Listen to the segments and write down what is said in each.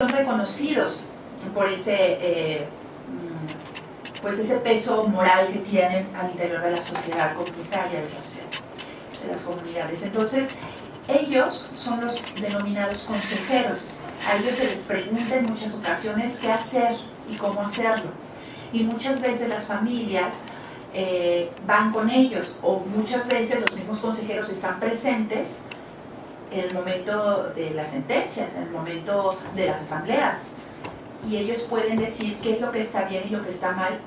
son reconocidos por ese, eh, mm, pues ese peso moral que tienen al interior de la sociedad comunitaria de, las comunidades. Entonces, ellos son los denominados consejeros. A ellos se les pregunta en muchas ocasiones qué hacer y cómo hacerlo. Y muchas veces las familias eh, van con ellos o muchas veces los mismos consejeros están presentes en el momento de las sentencias, en el momento de las asambleas. Y ellos pueden decir qué es lo que está bien y lo que está mal.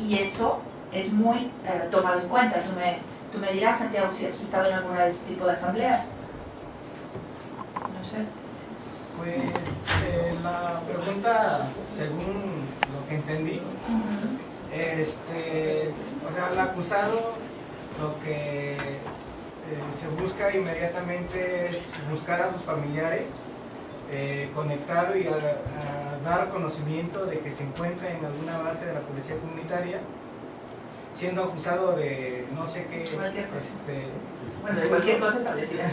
Y eso es muy eh, tomado en cuenta. Tú me, tú me dirás, Santiago, si has estado en alguna de este tipo de asambleas. No sé. Pues eh, la pregunta, según lo que entendí, este, o sea, el acusado lo que se busca inmediatamente es buscar a sus familiares, eh, conectar y dar conocimiento de que se encuentra en alguna base de la policía comunitaria, siendo acusado de no sé qué... Cualquier cosa. Este, bueno, de cualquier cosa establecida.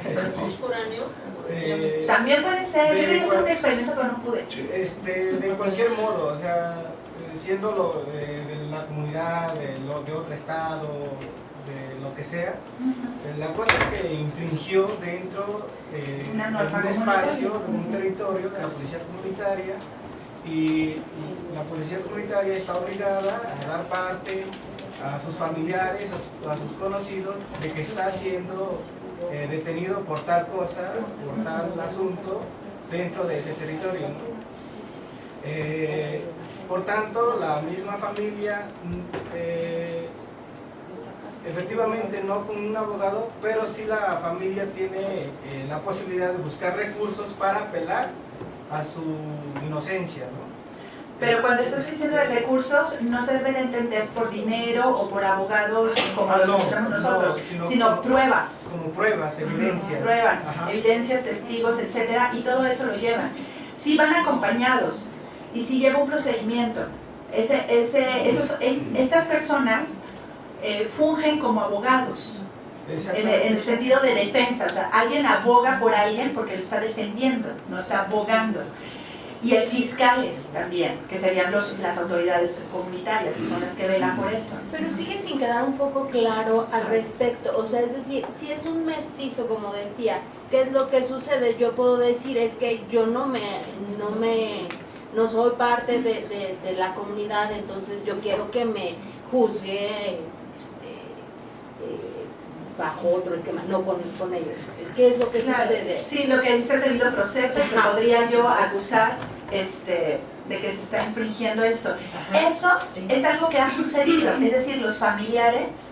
Eh, También puede ser, yo quería hacer un experimento pero no pude. Este, de cualquier modo, o sea, eh, siendo lo de, de la comunidad, de, lo- de otro estado, de lo que sea, eh, la cosa es que infringió dentro eh, Una de norma un espacio, de un territorio de la policía comunitaria y, la policía comunitaria está obligada a dar parte a sus familiares, a sus, a sus conocidos, de que está siendo eh, detenido por tal cosa, por tal asunto, dentro de ese territorio. Eh, por tanto, la misma familia, mm, eh, efectivamente no con un abogado, pero sí la familia tiene eh, la posibilidad de buscar recursos para apelar a su inocencia. ¿no? Pero cuando estás diciendo de recursos, no se debe de entender por dinero o por abogados como Ah, los no, no, nosotros, sino sino como- pruebas. Como pruebas, evidencias. Pruebas, Ajá. evidencias, testigos, etcétera, y todo eso lo llevan. Si van acompañados y si lleva un procedimiento, ese, ese, esos, estas personas eh, fungen como abogados, en el, en el sentido de defensa, o sea, alguien aboga por alguien porque lo está defendiendo, no está abogando. Y hay fiscales también, que serían los, las autoridades comunitarias, que son las que velan por esto. Pero sigue sin quedar un poco claro al respecto, o sea, es decir, si es un mestizo, como decía, ¿qué es lo que sucede? Yo puedo decir es que yo no me, no me, no soy parte de, de- de la comunidad, entonces yo quiero que me juzgue bajo otro esquema, no con, con ellos. ¿Qué es lo que Claro, sucede? sí, lo que dice el debido proceso, que Ajá. podría yo acusar este, de que se está infringiendo esto. Eso es algo que ha sucedido, es decir, los familiares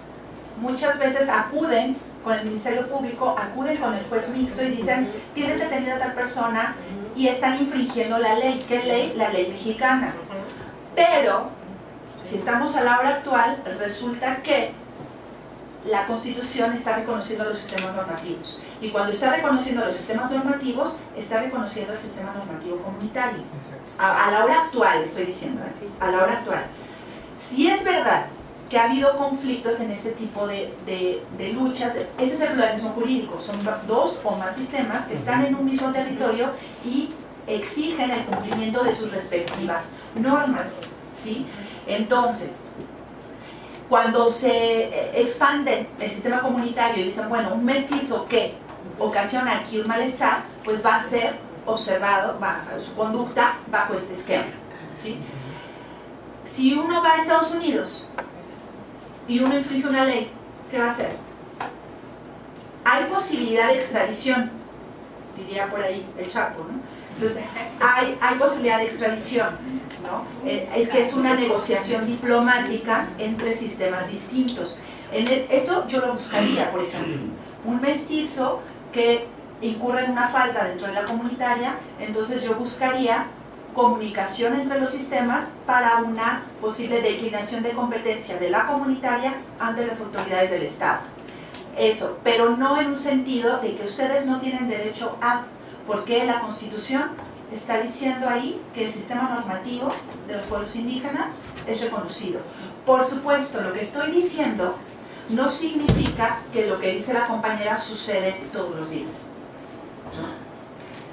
muchas veces acuden con el Ministerio Público, acuden con el juez mixto y dicen, tienen detenida a tal persona y están infringiendo la ley. ¿Qué ley? La ley mexicana. Pero, si estamos a la hora actual, resulta que la Constitución está reconociendo los sistemas normativos. Y cuando está reconociendo los sistemas normativos, está reconociendo el sistema normativo comunitario. A, a la hora actual, estoy diciendo, ¿eh? a la hora actual. Si es verdad que ha habido conflictos en este tipo de, de- de luchas, ese es el pluralismo jurídico, son dos o más sistemas que están en un mismo territorio y exigen el cumplimiento de sus respectivas normas, ¿sí? Entonces, cuando se eh, expande el sistema comunitario y dicen, bueno, un mestizo que ocasiona aquí un malestar, pues va a ser observado bajo su conducta bajo este esquema. ¿sí? Si uno va a Estados Unidos y uno infringe una ley, ¿qué va a hacer? Hay posibilidad de extradición, diría por ahí el Chapo, ¿no? Entonces, hay, hay posibilidad de extradición, ¿no? Eh, es que es una negociación diplomática entre sistemas distintos. En eso yo lo buscaría, por ejemplo. Un mestizo que incurre en una falta dentro de la comunitaria, entonces yo buscaría comunicación entre los sistemas para una posible declinación de competencia de la comunitaria ante las autoridades del Estado. Eso, pero no en un sentido de que ustedes no tienen derecho a, porque la Constitución está diciendo ahí que el sistema normativo de los pueblos indígenas es reconocido. Por supuesto, lo que estoy diciendo no significa que lo que dice la compañera sucede todos los días.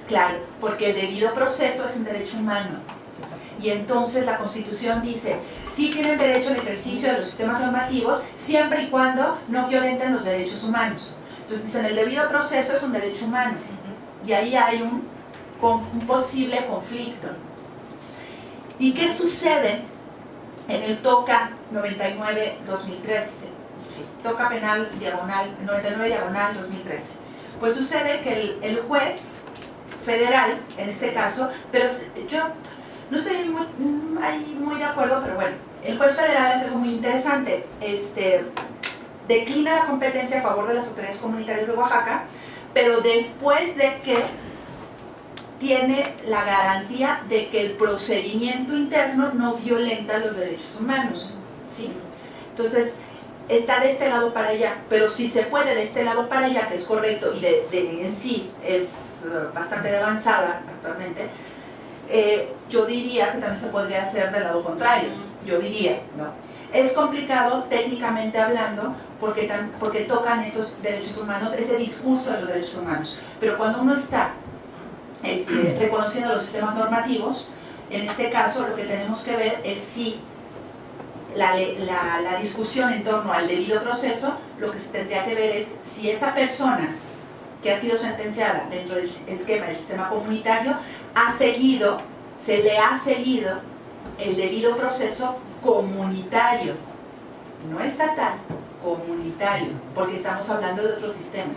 Claro, porque el debido proceso es un derecho humano. Y entonces la Constitución dice, sí tienen derecho al ejercicio de los sistemas normativos siempre y cuando no violenten los derechos humanos. Entonces dicen, el debido proceso es un derecho humano. Y ahí hay un, posible conflicto. ¿Y qué sucede en el TOCA 99-2013? TOCA penal diagonal, 99 diagonal 2013. Pues sucede que el, juez federal, en este caso, pero yo no estoy muy, mm, muy de acuerdo, pero bueno, el juez federal hace algo muy interesante. Este, declina la competencia a favor de las autoridades comunitarias de Oaxaca, pero después de que tiene la garantía de que el procedimiento interno no violenta los derechos humanos. ¿sí? Entonces, está de este lado para allá, pero si se puede de este lado para allá, que es correcto y de, de en sí es uh, bastante avanzada actualmente, eh, yo diría que también se podría hacer del lado contrario, yo diría, ¿no? Es complicado técnicamente hablando porque, tocan esos derechos humanos, ese discurso de los derechos humanos, pero cuando uno está este, reconociendo los sistemas normativos, en este caso lo que tenemos que ver es si la, la, discusión en torno al debido proceso, lo que se tendría que ver es si esa persona que ha sido sentenciada dentro del esquema del sistema comunitario ha seguido, se le ha seguido el debido proceso comunitario, no estatal, comunitario, porque estamos hablando de otro sistema.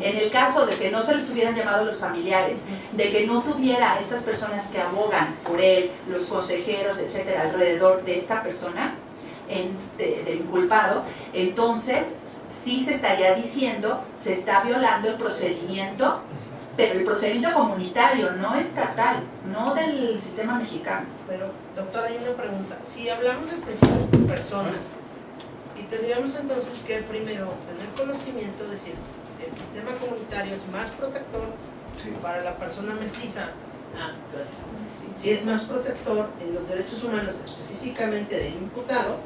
En el caso de que no se les hubieran llamado los familiares, de que no tuviera a estas personas que abogan por él, los consejeros, etcétera, alrededor de esta persona, en, del inculpado, entonces sí se estaría diciendo, se está violando el procedimiento pero el procedimiento comunitario, no estatal, no del sistema mexicano. Pero, doctora, hay una pregunta. Si hablamos del principio de persona, y tendríamos entonces que primero tener conocimiento, decir, el sistema comunitario es más protector para la persona mestiza, ah, gracias. Si es más protector en los derechos humanos, específicamente del imputado,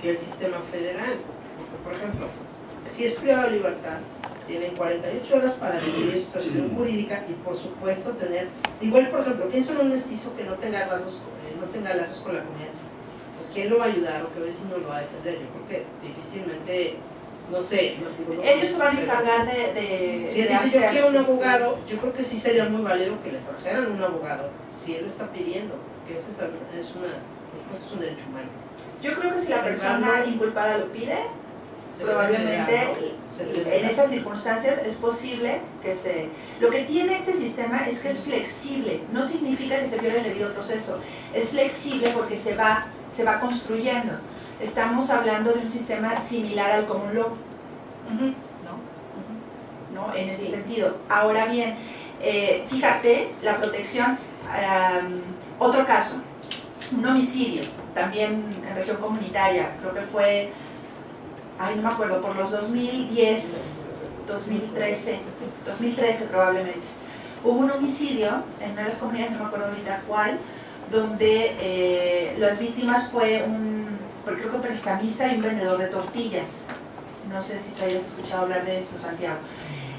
que el sistema federal. por ejemplo, si es privado de libertad, tienen 48 horas para decidir su situación jurídica y por supuesto tener, igual por ejemplo, pienso en un mestizo que no tenga lazos, eh, no tenga lazos con la comunidad, pues ¿quién lo va a ayudar o qué vecino lo va a defender? Yo creo que difícilmente, no sé, no, digo, ellos se van a encargar de, de Si él dice yo quiero un abogado, yo creo que sí sería muy válido que le trajeran un abogado, si él lo está pidiendo, que ese es, es, una, es un derecho humano. Yo creo que si la persona inculpada lo pide, probablemente en estas circunstancias es posible que se... Lo que tiene este sistema es que es flexible, no significa que se pierda el debido proceso, es flexible porque se va, se va construyendo. Estamos hablando de un sistema similar al common law, ¿no? ¿No? En ese sentido. Ahora bien, eh, fíjate, la protección, otro caso, un homicidio, también en región comunitaria, creo que fue ay, no me acuerdo, por los 2010, 2013, 2013 probablemente. Hubo un homicidio en una de las comunidades, no me acuerdo ahorita cuál, donde eh, las víctimas fue un, creo que prestamista y un vendedor de tortillas. No sé si tú hayas escuchado hablar de eso, Santiago.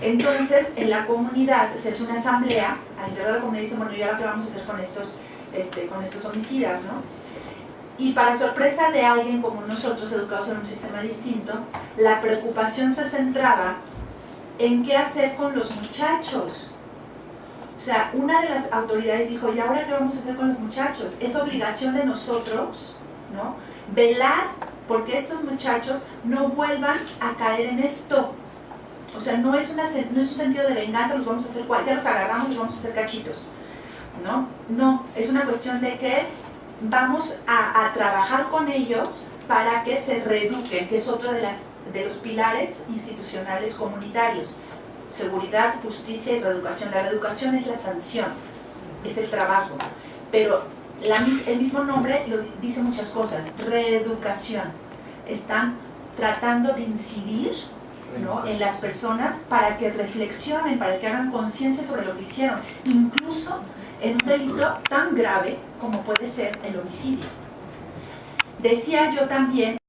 Entonces, en la comunidad se hace una asamblea, al interior de la comunidad dice, bueno, ¿y ahora qué vamos a hacer con estos, este, con estos homicidas? ¿no? Y para sorpresa de alguien como nosotros, educados en un sistema distinto, la preocupación se centraba en qué hacer con los muchachos. O sea, una de las autoridades dijo, ¿y ahora qué vamos a hacer con los muchachos? Es obligación de nosotros, ¿no? Velar porque estos muchachos no vuelvan a caer en esto. O sea, no es, una, no es un sentido de venganza, los vamos a hacer, ya los agarramos y vamos a hacer cachitos. ¿No? No, es una cuestión de que vamos a, trabajar con ellos para que se reeduquen, que es otro de, las, de los pilares institucionales comunitarios. Seguridad, justicia y reeducación. La reeducación es la sanción, es el trabajo, pero el mismo nombre dice muchas cosas, reeducación. Están tratando de incidir en las personas para que reflexionen, para que hagan conciencia sobre lo que hicieron, incluso en un delito tan grave como puede ser el homicidio. Decía yo también